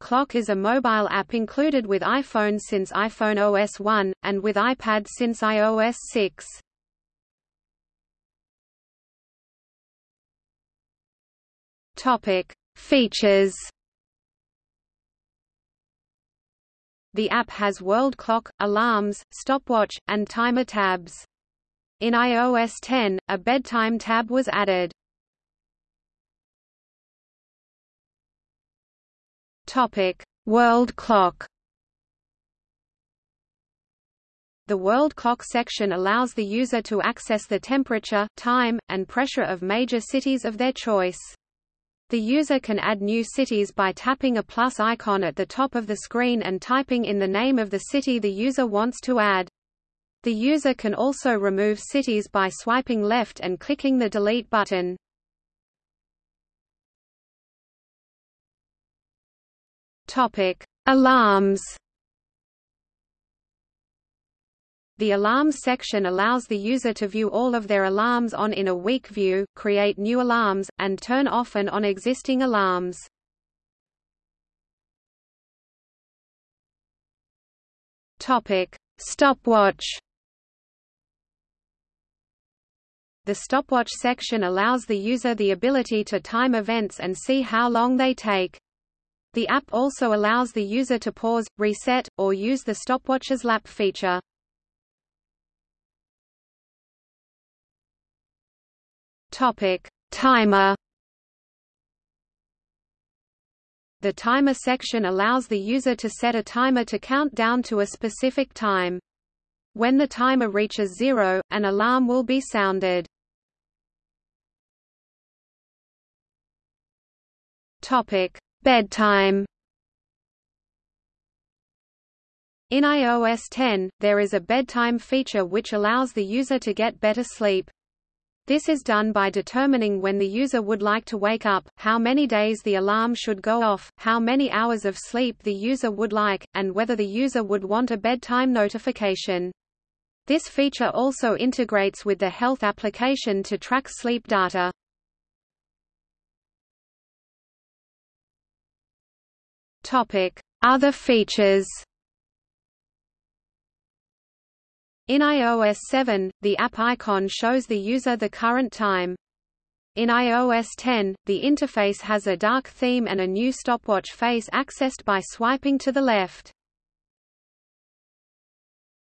Clock is a mobile app included with iPhone since iPhone OS 1, and with iPad since iOS 6. Topic. Features The app has world clock, alarms, stopwatch, and timer tabs. In iOS 10, a bedtime tab was added. Topic: World clock. The world clock section allows the user to access the temperature, time, and pressure of major cities of their choice. The user can add new cities by tapping a plus icon at the top of the screen and typing in the name of the city the user wants to add. The user can also remove cities by swiping left and clicking the delete button. Topic: Alarms. The Alarms section allows the user to view all of their alarms on in a week view, create new alarms, and turn off and on existing alarms. Topic: Stopwatch. The stopwatch section allows the user the ability to time events and see how long they take. The app also allows the user to pause, reset, or use the stopwatch's lap feature. Topic: Timer. The timer section allows the user to set a timer to count down to a specific time. When the timer reaches zero, an alarm will be sounded. Topic: Bedtime. In iOS 10, there is a bedtime feature which allows the user to get better sleep. This is done by determining when the user would like to wake up, how many days the alarm should go off, how many hours of sleep the user would like, and whether the user would want a bedtime notification. This feature also integrates with the health application to track sleep data. Other features In iOS 7, the app icon shows the user the current time. In iOS 10, the interface has a dark theme and a new stopwatch face accessed by swiping to the left.